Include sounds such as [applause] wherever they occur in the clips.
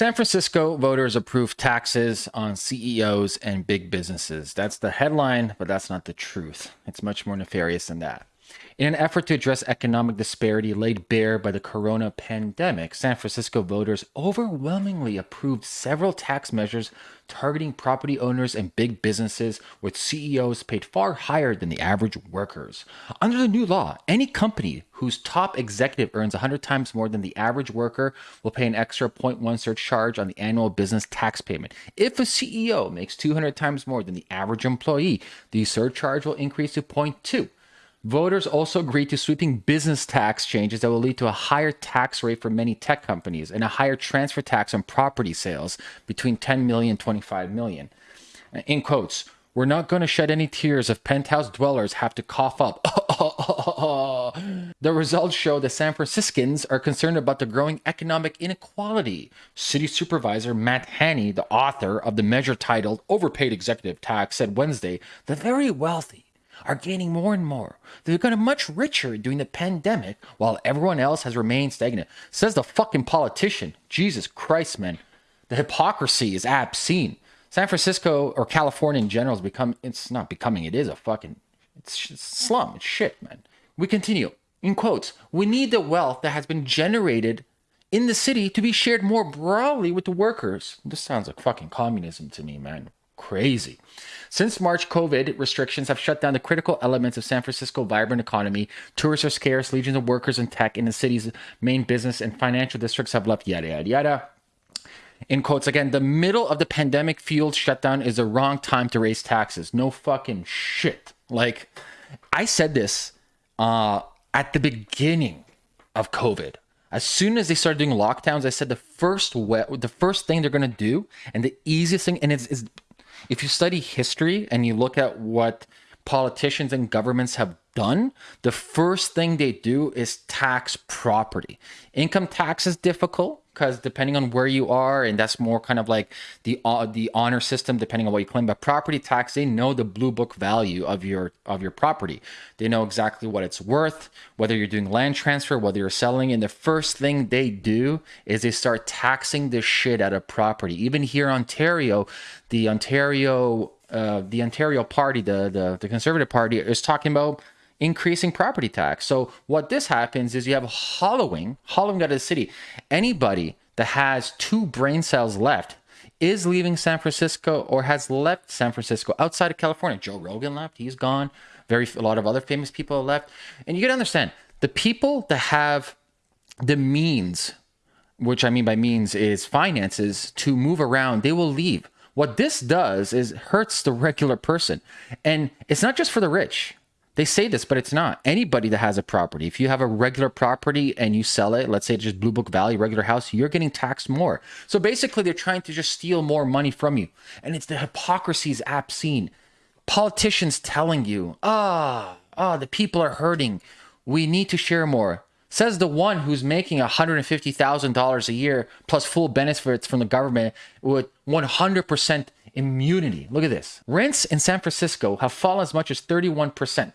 San Francisco voters approve taxes on CEOs and big businesses. That's the headline, but that's not the truth. It's much more nefarious than that. In an effort to address economic disparity laid bare by the corona pandemic, San Francisco voters overwhelmingly approved several tax measures targeting property owners and big businesses with CEOs paid far higher than the average workers. Under the new law, any company whose top executive earns 100 times more than the average worker will pay an extra 0.1 surcharge on the annual business tax payment. If a CEO makes 200 times more than the average employee, the surcharge will increase to 0.2. Voters also agreed to sweeping business tax changes that will lead to a higher tax rate for many tech companies and a higher transfer tax on property sales between 10 million and 25 million. In quotes, we're not going to shed any tears if penthouse dwellers have to cough up. [laughs] the results show that San Franciscans are concerned about the growing economic inequality. City Supervisor Matt Haney, the author of the measure titled Overpaid Executive Tax, said Wednesday the very wealthy are gaining more and more. They've gotten much richer during the pandemic while everyone else has remained stagnant. Says the fucking politician. Jesus Christ, man. The hypocrisy is obscene. San Francisco or California in general has become, it's not becoming, it is a fucking, it's slum. It's shit, man. We continue. In quotes, we need the wealth that has been generated in the city to be shared more broadly with the workers. This sounds like fucking communism to me, man crazy. Since March, COVID restrictions have shut down the critical elements of San Francisco's vibrant economy. Tourists are scarce, legions of workers in tech in the city's main business and financial districts have left, yada, yada, yada. In quotes again, the middle of the pandemic fueled shutdown is the wrong time to raise taxes. No fucking shit. Like, I said this uh, at the beginning of COVID. As soon as they started doing lockdowns, I said the first we- the first thing they're gonna do, and the easiest thing, and it's, it's if you study history and you look at what politicians and governments have done, the first thing they do is tax property. Income tax is difficult because depending on where you are, and that's more kind of like the uh, the honor system, depending on what you claim. But property tax, they know the blue book value of your of your property. They know exactly what it's worth, whether you're doing land transfer, whether you're selling. And the first thing they do is they start taxing the shit out of property. Even here in Ontario, the Ontario uh, the Ontario Party, the, the the Conservative Party, is talking about increasing property tax. So what this happens is you have hollowing, hollowing out of the city. Anybody that has two brain cells left is leaving San Francisco or has left San Francisco outside of California. Joe Rogan left, he's gone. Very a lot of other famous people have left. And you got to understand, the people that have the means, which I mean by means is finances to move around, they will leave. What this does is hurts the regular person. And it's not just for the rich. They say this, but it's not. Anybody that has a property, if you have a regular property and you sell it, let's say just Blue Book Valley, regular house, you're getting taxed more. So basically, they're trying to just steal more money from you. And it's the hypocrisies obscene. Politicians telling you, ah, oh, ah, oh, the people are hurting. We need to share more. Says the one who's making $150,000 a year plus full benefits from the government with 100% immunity. Look at this. Rents in San Francisco have fallen as much as 31%.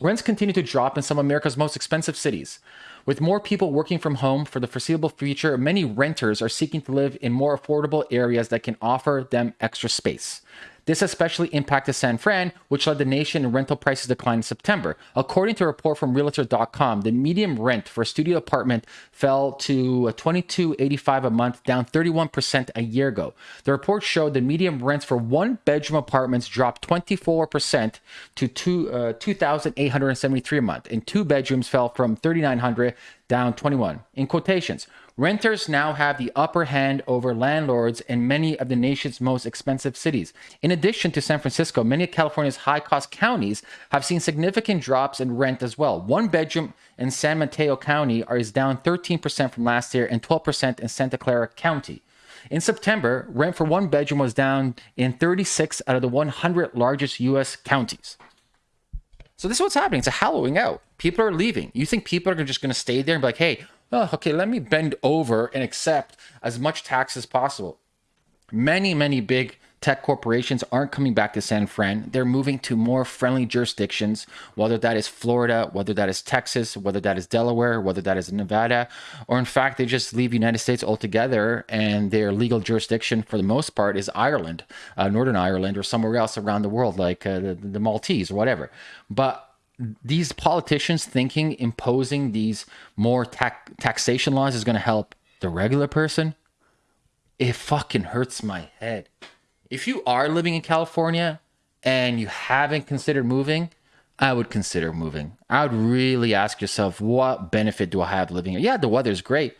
Rents continue to drop in some of America's most expensive cities. With more people working from home for the foreseeable future, many renters are seeking to live in more affordable areas that can offer them extra space. This especially impacted San Fran, which led the nation in rental prices decline in September. According to a report from Realtor.com, the median rent for a studio apartment fell to $22.85 a month, down 31% a year ago. The report showed the median rents for one bedroom apartments dropped 24% to two, uh, 2,873 a month, and two bedrooms fell from 3,900 down 21. In quotations, Renters now have the upper hand over landlords in many of the nation's most expensive cities. In addition to San Francisco, many of California's high cost counties have seen significant drops in rent as well. One bedroom in San Mateo County is down 13% from last year and 12% in Santa Clara County. In September, rent for one bedroom was down in 36 out of the 100 largest U.S. counties. So this is what's happening. It's a hollowing out. People are leaving. You think people are just going to stay there and be like, hey, oh, okay, let me bend over and accept as much tax as possible. Many, many big tech corporations aren't coming back to San Fran. They're moving to more friendly jurisdictions, whether that is Florida, whether that is Texas, whether that is Delaware, whether that is Nevada, or in fact, they just leave United States altogether and their legal jurisdiction for the most part is Ireland, uh, Northern Ireland, or somewhere else around the world, like uh, the, the Maltese or whatever. But these politicians thinking imposing these more tax taxation laws is going to help the regular person, it fucking hurts my head. If you are living in California and you haven't considered moving, I would consider moving. I would really ask yourself, what benefit do I have living here? Yeah, the weather's great.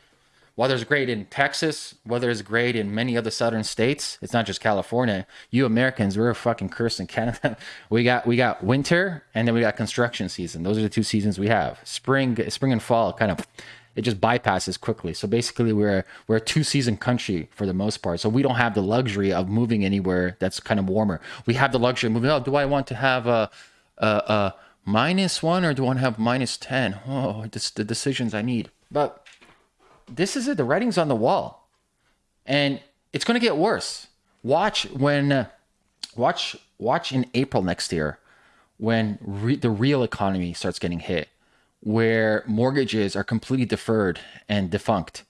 Weather's great in Texas. Weather is great in many other southern states. It's not just California. You Americans, we're a fucking curse in Canada. [laughs] We got we got winter and then we got construction season. Those are the two seasons we have. Spring, spring and fall kind of it just bypasses quickly. So basically, we're we're a two season country for the most part. So we don't have the luxury of moving anywhere that's kind of warmer. We have the luxury of moving. Oh, do I want to have a a, a minus one or do I want to have minus ten? Oh, it's the decisions I need. But this is it. The writing's on the wall, and it's going to get worse. Watch when, uh, watch watch in April next year, when re- the real economy starts getting hit where mortgages are completely deferred and defunct,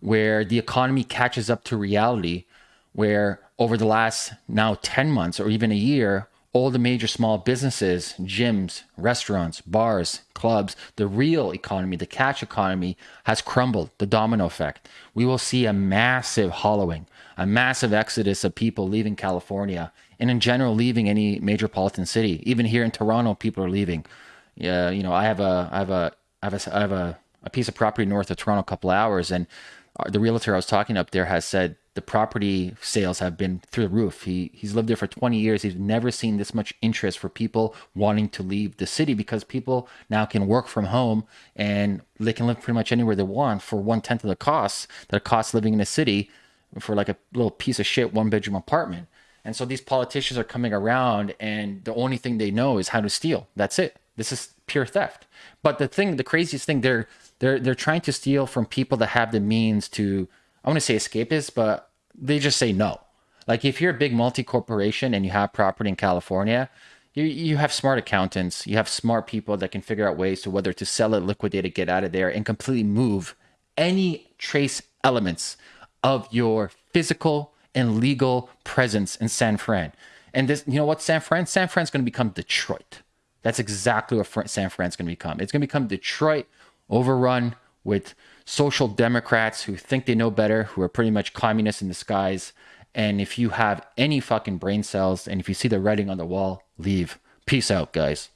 where the economy catches up to reality, where over the last now 10 months or even a year, all the major small businesses, gyms, restaurants, bars, clubs, the real economy, the cash economy has crumbled, the domino effect. We will see a massive hollowing, a massive exodus of people leaving California and in general leaving any metropolitan city. Even here in Toronto, people are leaving yeah, you know, I have a, I have a, I have a, I have a, a piece of property north of Toronto, a couple hours, and uh, the realtor I was talking up there has said the property sales have been through the roof. He he's lived there for 20 years. He's never seen this much interest for people wanting to leave the city because people now can work from home and they can live pretty much anywhere they want for one tenth of the costs that it costs living in a city for like a little piece of shit one bedroom apartment. And so these politicians are coming around and the only thing they know is how to steal. That's it. This is pure theft. But the thing, the craziest thing, they're they're they're trying to steal from people that have the means to I want to say escapists, but they just say no. Like if you're a big multi corporation and you have property in California, you you have smart accountants, you have smart people that can figure out ways to whether to sell it, liquidate it, get out of there, and completely move any trace elements of your physical and legal presence in San Fran. And this, you know what, San Fran? San Fran's going to become Detroit. That's exactly what San Fran's going to become. It's going to become Detroit overrun with social democrats who think they know better, who are pretty much communists in disguise. And if you have any fucking brain cells and if you see the writing on the wall, leave. Peace out, guys.